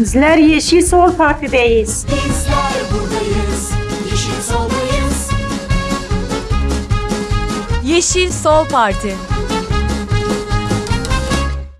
Bizler Yeşil Sol Parti'deyiz. Bizler buradayız, yeşil soldayız. Yeşil Sol Parti